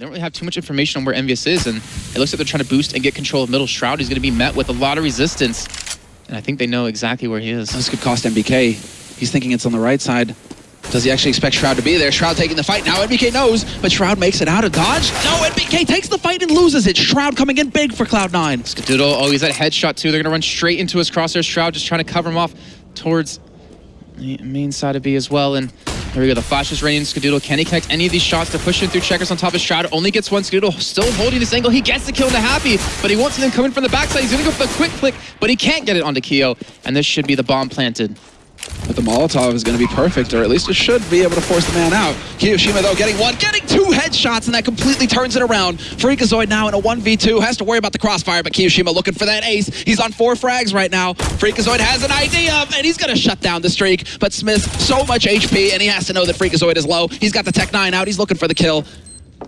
They don't really have too much information on where EnVyUs is, and it looks like they're trying to boost and get control of middle. Shroud He's going to be met with a lot of resistance, and I think they know exactly where he is. This could cost NBK. He's thinking it's on the right side. Does he actually expect Shroud to be there? Shroud taking the fight now. NBK knows, but Shroud makes it out of dodge. No, NBK takes the fight and loses it. Shroud coming in big for Cloud9. Skadoodle, oh, he's at headshot too. They're going to run straight into his crosshair. Shroud just trying to cover him off towards the main side of B as well. And here we go. The flash is raining. Skadoodle, can he connect any of these shots to push him through checkers on top of Shroud? Only gets one. Skadoodle still holding this angle. He gets the kill into Happy, but he wants them coming from the backside. He's to go for the quick click, but he can't get it onto Keo. And this should be the bomb planted. But the Molotov is going to be perfect, or at least it should be able to force the man out. kioShiMa, though, getting one, getting two headshots, and that completely turns it around. Freakazoid now in a 1v2, has to worry about the crossfire, but kioShiMa looking for that ace. He's on four frags right now. Freakazoid has an idea, and he's going to shut down the streak. But Smith, so much HP, and he has to know that Freakazoid is low. He's got the Tec-9 out. He's looking for the kill.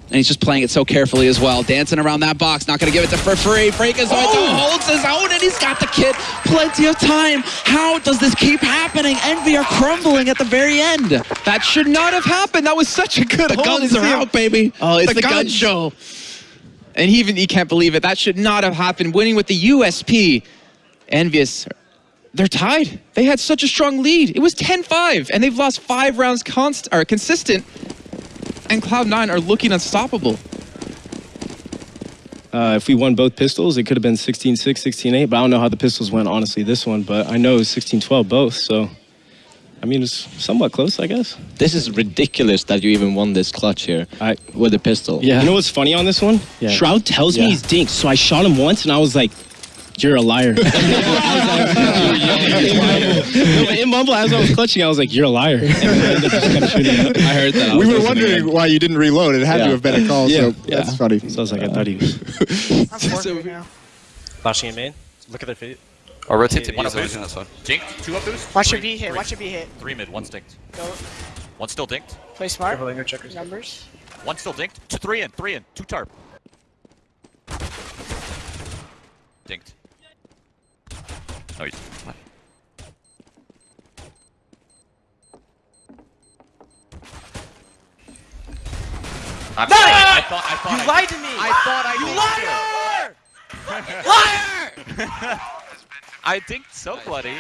And he's just playing it so carefully as well. Dancing around that box. Not going to give it to for free. Freakazoid oh! holds his own, and he's got the kit. Plenty of time. How does this keep happening? Envy are crumbling at the very end. That should not have happened. That was such a good The guns are out, baby. Oh, it's the, the gun show. And he even he can't believe it. That should not have happened. Winning with the USP. EnVyUs they're tied. They had such a strong lead. It was 10-5, and they've lost five rounds const or consistent and Cloud9 are looking unstoppable. Uh, if we won both pistols, it could have been 16-6, 16-8, but I don't know how the pistols went, honestly, this one, but I know it was 16-12 both, so... I mean, it's somewhat close, I guess. This is ridiculous that you even won this clutch here I, with a pistol. Yeah. You know what's funny on this one? Yeah. Shroud tells yeah. me he's dinked, so I shot him once, and I was like, you're a liar. in Mumble, as I was clutching, I was like, you're a liar. I heard that. I we were wondering why you didn't reload. It had yeah. to have been a call, yeah. so yeah. that's funny. So I was like, I thought he was. Flashing in main. Look at their feet. Or rotate to one up boost. Jink, two up boost. Watch your V hit, watch your V hit. Three mid, one stinked. Go. One still dinked. Play smart. Numbers. One still dinked. Two, three in, three in, two tarp. Dinked. Oh, he's what? I'm sorry. I thought, I thought you I lied to me. I thought I you liar! Liar! I dinked so bloody.